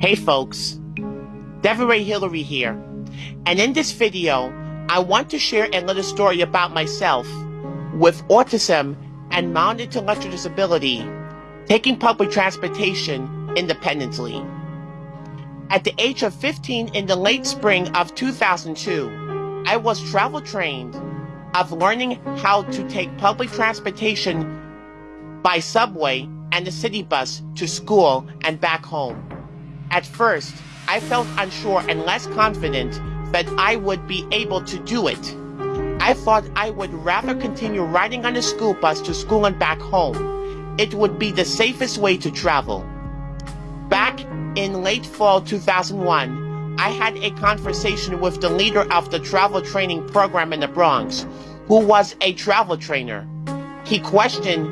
Hey folks, Deveray Hillary here, and in this video, I want to share a little story about myself with autism and mild intellectual disability, taking public transportation independently. At the age of 15 in the late spring of 2002, I was travel trained of learning how to take public transportation by subway and the city bus to school and back home. At first, I felt unsure and less confident that I would be able to do it. I thought I would rather continue riding on the school bus to school and back home. It would be the safest way to travel. Back in late fall 2001, I had a conversation with the leader of the travel training program in the Bronx, who was a travel trainer. He questioned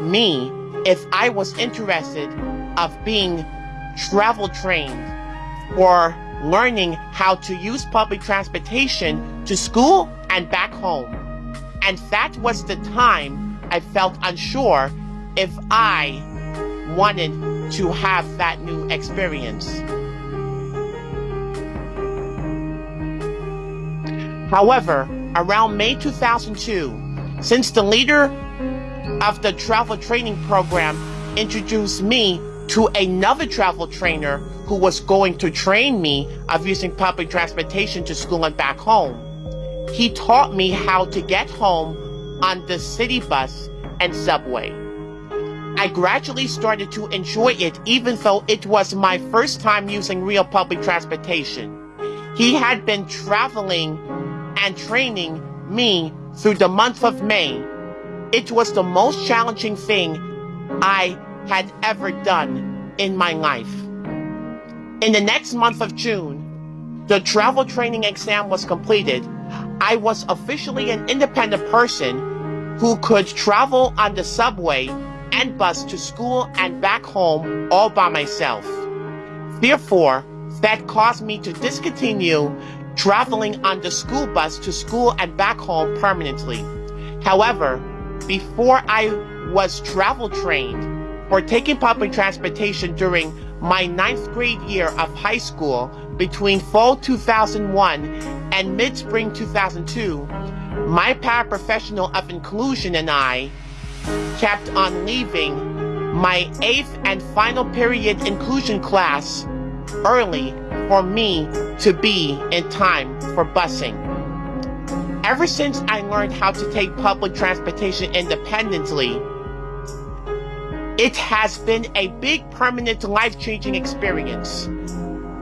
me if I was interested of being travel trained or learning how to use public transportation to school and back home. And that was the time I felt unsure if I wanted to have that new experience. However, around May 2002, since the leader of the travel training program introduced me to another travel trainer who was going to train me of using public transportation to school and back home. He taught me how to get home on the city bus and subway. I gradually started to enjoy it even though it was my first time using real public transportation. He had been traveling and training me through the month of May. It was the most challenging thing I had ever done in my life. In the next month of June, the travel training exam was completed. I was officially an independent person who could travel on the subway and bus to school and back home all by myself. Therefore, that caused me to discontinue traveling on the school bus to school and back home permanently. However, before I was travel trained for taking public transportation during my ninth grade year of high school between fall 2001 and mid-spring 2002, my paraprofessional of inclusion and I kept on leaving my eighth and final period inclusion class early for me to be in time for busing. Ever since I learned how to take public transportation independently, it has been a big permanent life-changing experience.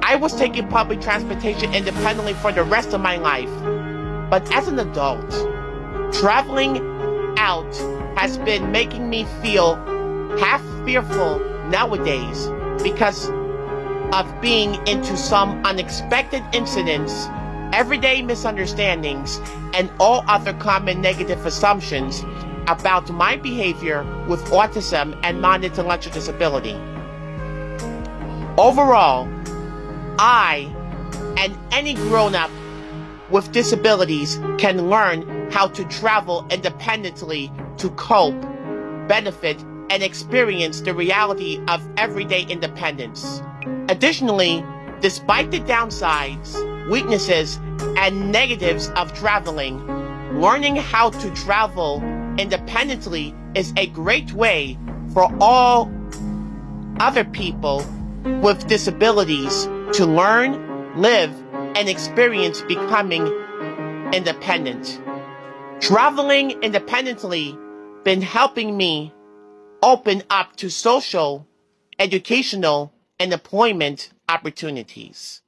I was taking public transportation independently for the rest of my life, but as an adult, traveling out has been making me feel half fearful nowadays because of being into some unexpected incidents, everyday misunderstandings, and all other common negative assumptions about my behavior with autism and mild intellectual disability. Overall, I and any grown-up with disabilities can learn how to travel independently to cope, benefit, and experience the reality of everyday independence. Additionally, despite the downsides, weaknesses, and negatives of traveling, learning how to travel independently is a great way for all other people with disabilities to learn, live, and experience becoming independent. Traveling independently been helping me open up to social, educational, and employment opportunities.